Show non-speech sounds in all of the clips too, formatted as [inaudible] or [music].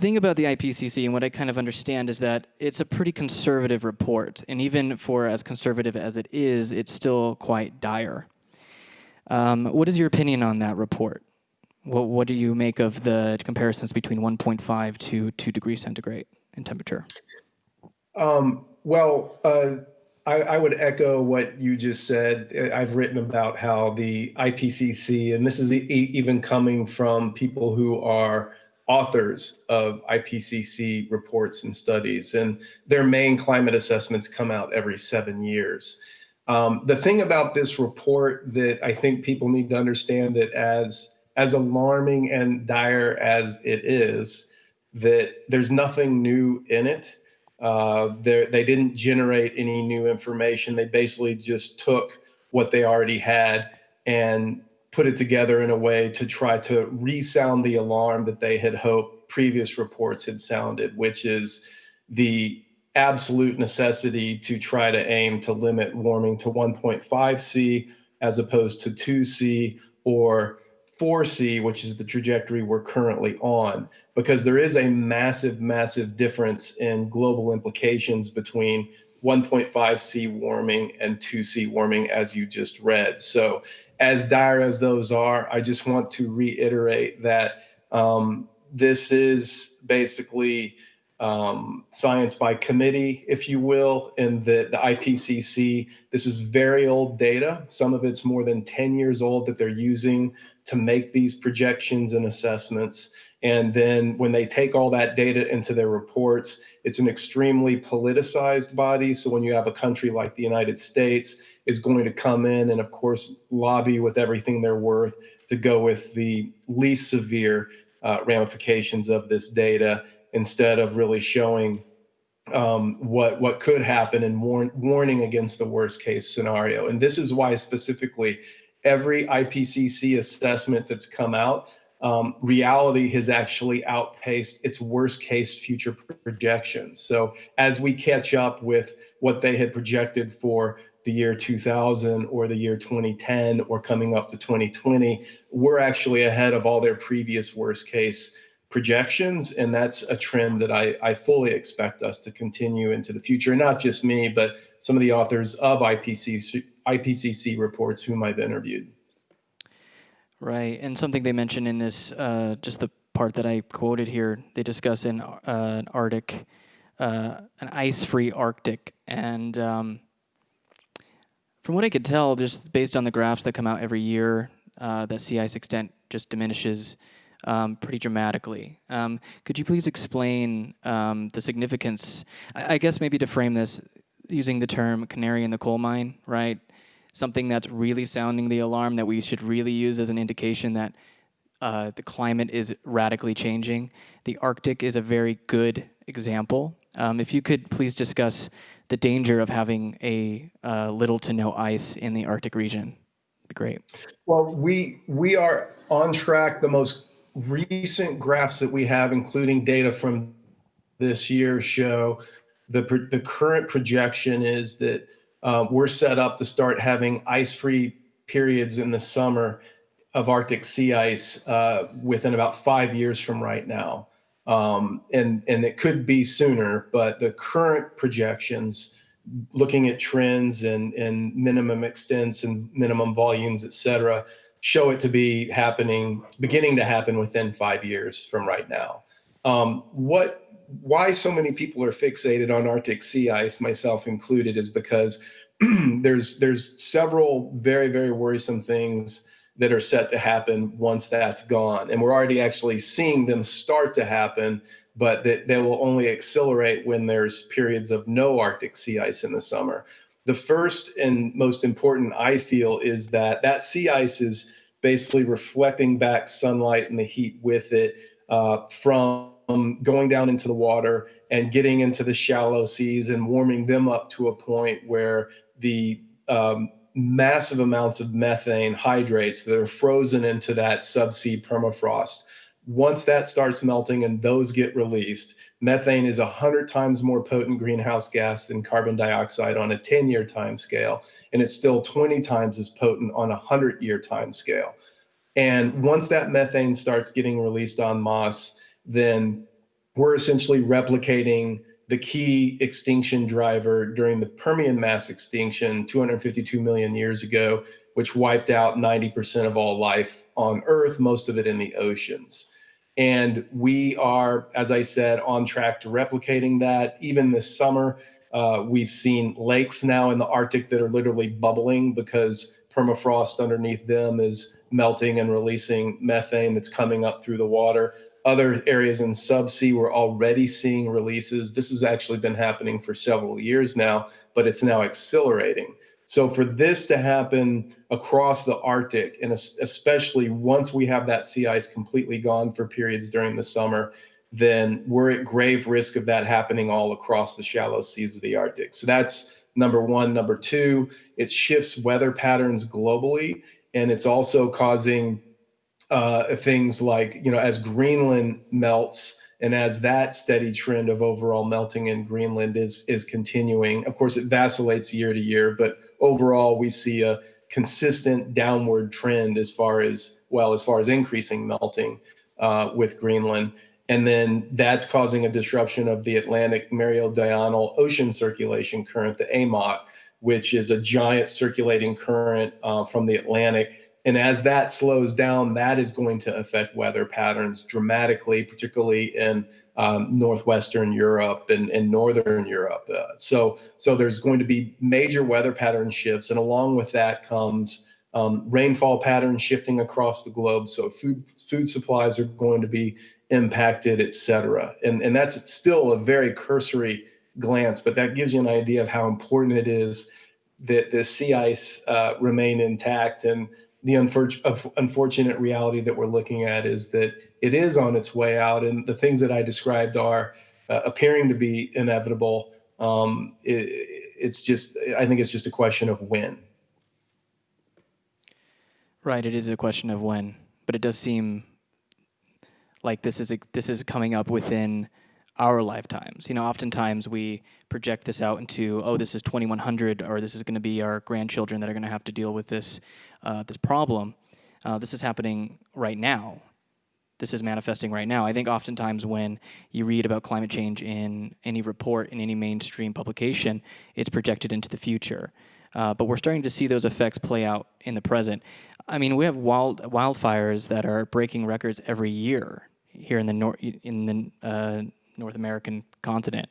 thing about the IPCC and what I kind of understand is that it's a pretty conservative report. And even for as conservative as it is, it's still quite dire. Um, what is your opinion on that report? What, what do you make of the comparisons between 1.5 to 2 degrees centigrade in temperature? Um, well, uh, I, I, would echo what you just said. I've written about how the IPCC, and this is even coming from people who are authors of IPCC reports and studies, and their main climate assessments come out every seven years. Um, the thing about this report that I think people need to understand that as as alarming and dire as it is, that there's nothing new in it. Uh, they didn't generate any new information. They basically just took what they already had and put it together in a way to try to resound the alarm that they had hoped previous reports had sounded, which is the absolute necessity to try to aim to limit warming to 1.5 C as opposed to 2 C or 4C, which is the trajectory we're currently on, because there is a massive, massive difference in global implications between 1.5 C warming and 2 C warming, as you just read. So, as dire as those are, I just want to reiterate that um, this is basically um, science by committee, if you will, in the, the IPCC. This is very old data. Some of it's more than 10 years old that they're using to make these projections and assessments. And then when they take all that data into their reports, it's an extremely politicized body. So when you have a country like the United States is going to come in and of course lobby with everything they're worth to go with the least severe uh, ramifications of this data instead of really showing um, what what could happen and warn, warning against the worst case scenario. And this is why specifically every IPCC assessment that's come out, um, reality has actually outpaced its worst case future projections. So as we catch up with what they had projected for the year 2000 or the year 2010 or coming up to 2020, we're actually ahead of all their previous worst case projections. And that's a trend that I, I fully expect us to continue into the future. Not just me, but some of the authors of IPCC, IPCC reports whom I've interviewed. Right, and something they mentioned in this, uh, just the part that I quoted here, they discuss an, uh, an Arctic, uh, an ice-free Arctic, and um, from what I could tell, just based on the graphs that come out every year, uh, that sea ice extent just diminishes um, pretty dramatically. Um, could you please explain um, the significance, I, I guess maybe to frame this, using the term canary in the coal mine, right? Something that's really sounding the alarm that we should really use as an indication that uh, the climate is radically changing. The Arctic is a very good example. Um, if you could please discuss the danger of having a uh, little to no ice in the Arctic region, great. Well, we we are on track. The most recent graphs that we have, including data from this year, show the, the current projection is that uh, we're set up to start having ice-free periods in the summer of Arctic sea ice uh, within about five years from right now. Um, and, and it could be sooner, but the current projections, looking at trends and, and minimum extents and minimum volumes, et cetera, show it to be happening, beginning to happen within five years from right now. Um, what why so many people are fixated on Arctic sea ice, myself included, is because [clears throat] there's there's several very very worrisome things that are set to happen once that's gone, and we're already actually seeing them start to happen, but that they will only accelerate when there's periods of no Arctic sea ice in the summer. The first and most important, I feel, is that that sea ice is basically reflecting back sunlight and the heat with it uh, from going down into the water and getting into the shallow seas and warming them up to a point where the um, massive amounts of methane hydrates that are frozen into that subsea permafrost. Once that starts melting and those get released, methane is 100 times more potent greenhouse gas than carbon dioxide on a 10 year time scale. And it's still 20 times as potent on a 100 year time scale. And once that methane starts getting released on Moss, then we're essentially replicating the key extinction driver during the Permian mass extinction 252 million years ago, which wiped out 90% of all life on Earth, most of it in the oceans. And we are, as I said, on track to replicating that. Even this summer, uh, we've seen lakes now in the Arctic that are literally bubbling because permafrost underneath them is melting and releasing methane that's coming up through the water. Other areas in subsea, we're already seeing releases. This has actually been happening for several years now, but it's now accelerating. So for this to happen across the Arctic, and especially once we have that sea ice completely gone for periods during the summer, then we're at grave risk of that happening all across the shallow seas of the Arctic. So that's number one. Number two, it shifts weather patterns globally, and it's also causing uh, things like, you know, as Greenland melts, and as that steady trend of overall melting in Greenland is is continuing, of course, it vacillates year to year, but overall, we see a consistent downward trend as far as well as far as increasing melting uh, with Greenland, and then that's causing a disruption of the Atlantic Meridional Ocean Circulation Current, the AMOC, which is a giant circulating current uh, from the Atlantic and as that slows down, that is going to affect weather patterns dramatically, particularly in um, northwestern Europe and, and northern Europe. Uh, so, so there's going to be major weather pattern shifts, and along with that comes um, rainfall patterns shifting across the globe. So, food food supplies are going to be impacted, et cetera. And and that's still a very cursory glance, but that gives you an idea of how important it is that the sea ice uh, remain intact and the unfortunate reality that we're looking at is that it is on its way out, and the things that I described are uh, appearing to be inevitable. Um, it, it's just, I think it's just a question of when. Right, it is a question of when, but it does seem like this is this is coming up within our lifetimes. You know, oftentimes we project this out into, oh, this is 2100, or this is going to be our grandchildren that are going to have to deal with this uh, this problem. Uh, this is happening right now. This is manifesting right now. I think oftentimes when you read about climate change in any report, in any mainstream publication, it's projected into the future. Uh, but we're starting to see those effects play out in the present. I mean, we have wild wildfires that are breaking records every year here in the nor- in the uh, North American continent.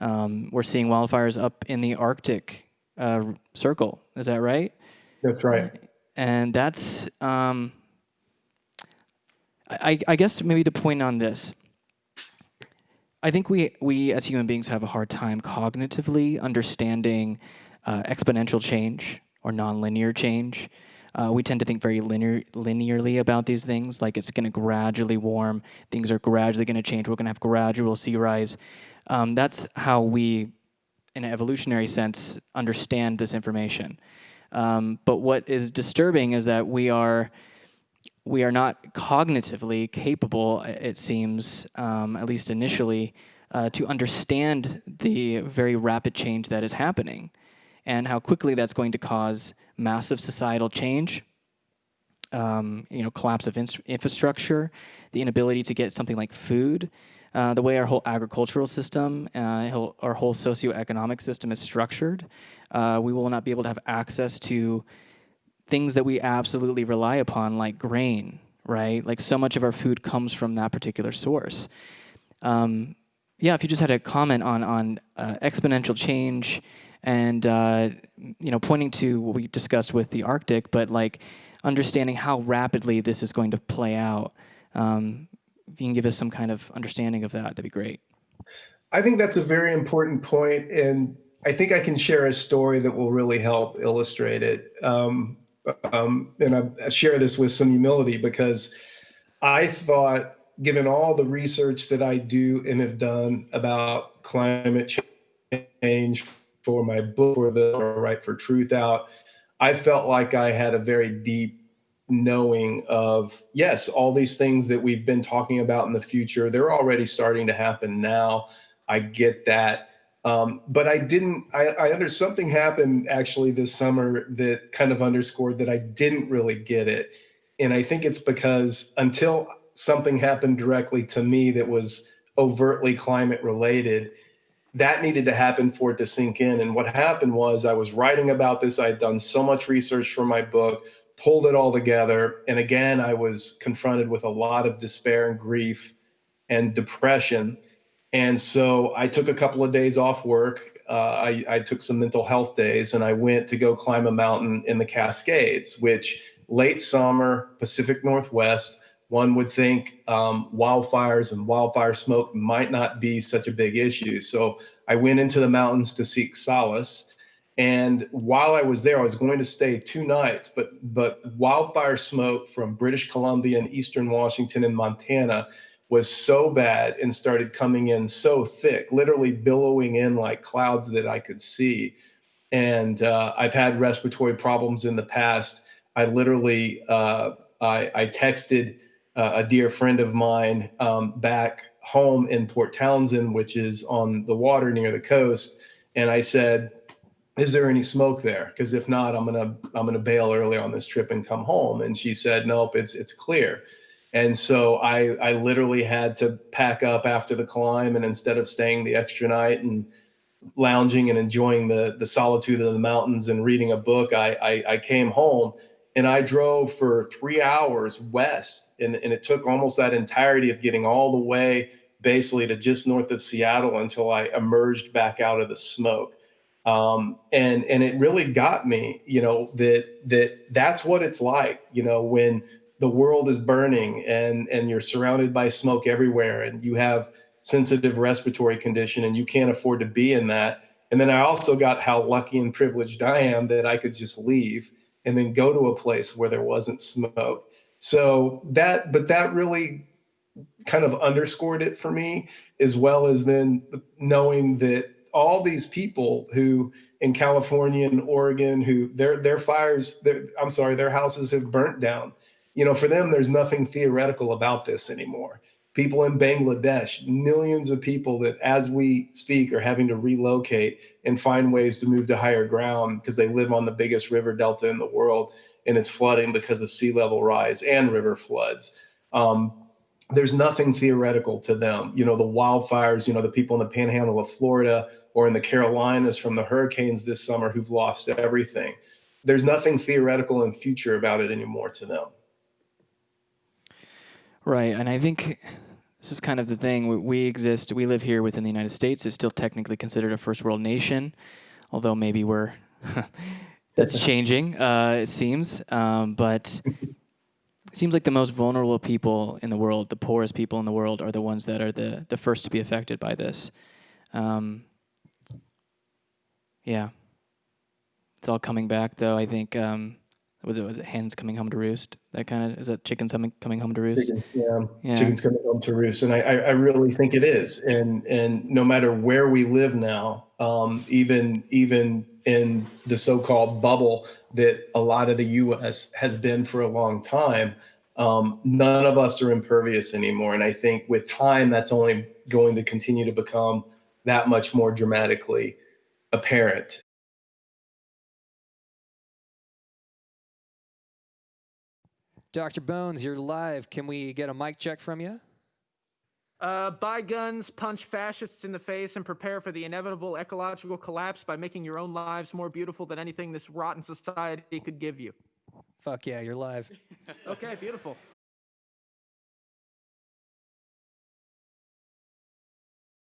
Um, we're seeing wildfires up in the Arctic uh, Circle. Is that right? That's right and that's um, I, I guess maybe to point on this. I think we we as human beings have a hard time cognitively understanding uh, exponential change or nonlinear change. Uh, we tend to think very linear, linearly about these things, like it's going to gradually warm, things are gradually going to change, we're going to have gradual sea rise. Um, that's how we, in an evolutionary sense, understand this information. Um, but what is disturbing is that we are we are not cognitively capable, it seems, um, at least initially, uh, to understand the very rapid change that is happening and how quickly that's going to cause massive societal change, um, you know, collapse of infrastructure, the inability to get something like food, uh, the way our whole agricultural system, uh, our whole socioeconomic system is structured, uh, we will not be able to have access to things that we absolutely rely upon, like grain, right? Like so much of our food comes from that particular source. Um, yeah, if you just had a comment on on uh, exponential change and uh, you know pointing to what we discussed with the Arctic, but like understanding how rapidly this is going to play out. Um, if you can give us some kind of understanding of that, that'd be great. I think that's a very important point, and I think I can share a story that will really help illustrate it. Um, um, and I share this with some humility because I thought, given all the research that I do and have done about climate change for my book or the Right for Truth out, I felt like I had a very deep knowing of yes all these things that we've been talking about in the future they're already starting to happen now i get that um, but i didn't I, I under something happened actually this summer that kind of underscored that i didn't really get it and i think it's because until something happened directly to me that was overtly climate related. That needed to happen for it to sink in. And what happened was I was writing about this. I had done so much research for my book, pulled it all together. And again, I was confronted with a lot of despair and grief and depression. And so I took a couple of days off work. Uh, I, I took some mental health days and I went to go climb a mountain in the Cascades, which late summer, Pacific Northwest, one would think um, wildfires and wildfire smoke might not be such a big issue. So I went into the mountains to seek solace. And while I was there, I was going to stay two nights, but but wildfire smoke from British Columbia and Eastern Washington and Montana was so bad and started coming in so thick, literally billowing in like clouds that I could see. And uh, I've had respiratory problems in the past. I literally uh, I, I texted uh, a dear friend of mine um, back home in Port Townsend, which is on the water near the coast, and I said, "Is there any smoke there? Because if not, I'm gonna I'm gonna bail early on this trip and come home." And she said, "Nope, it's it's clear." And so I I literally had to pack up after the climb, and instead of staying the extra night and lounging and enjoying the the solitude of the mountains and reading a book, I, I, I came home and I drove for three hours west, and, and it took almost that entirety of getting all the way basically to just north of Seattle until I emerged back out of the smoke. Um, and and it really got me, you know, that that that's what it's like, you know, when the world is burning and and you're surrounded by smoke everywhere, and you have sensitive respiratory condition, and you can't afford to be in that. And then I also got how lucky and privileged I am that I could just leave and then go to a place where there wasn't smoke. So that, but that really kind of underscored it for me, as well as then knowing that all these people who in California and Oregon, who their their fires, their, I'm sorry, their houses have burnt down. You know, for them, there's nothing theoretical about this anymore people in Bangladesh, millions of people that as we speak are having to relocate and find ways to move to higher ground because they live on the biggest river delta in the world and it's flooding because of sea level rise and river floods. Um, there's nothing theoretical to them. You know, the wildfires, you know, the people in the panhandle of Florida or in the Carolinas from the hurricanes this summer who've lost everything. There's nothing theoretical and future about it anymore to them. Right, and I think this is kind of the thing. We, we exist, we live here within the United States. It's still technically considered a first world nation, although maybe we're [laughs] that's [laughs] changing. Uh, it seems, um, but it seems like the most vulnerable people in the world, the poorest people in the world, are the ones that are the the first to be affected by this. Um, yeah, it's all coming back, though. I think. Um, was it was it hens coming home to roost? That kind of is that chickens coming coming home to roost? Chickens, yeah. yeah. chickens coming home to roost, and I, I, I really think it is. And and no matter where we live now, um, even even in the so-called bubble that a lot of the U.S. has been for a long time, um, none of us are impervious anymore. And I think with time, that's only going to continue to become that much more dramatically apparent. Dr. Bones, you're live. Can we get a mic check from you? Uh, buy guns, punch fascists in the face, and prepare for the inevitable ecological collapse by making your own lives more beautiful than anything this rotten society could give you. Fuck yeah, you're live. okay, beautiful.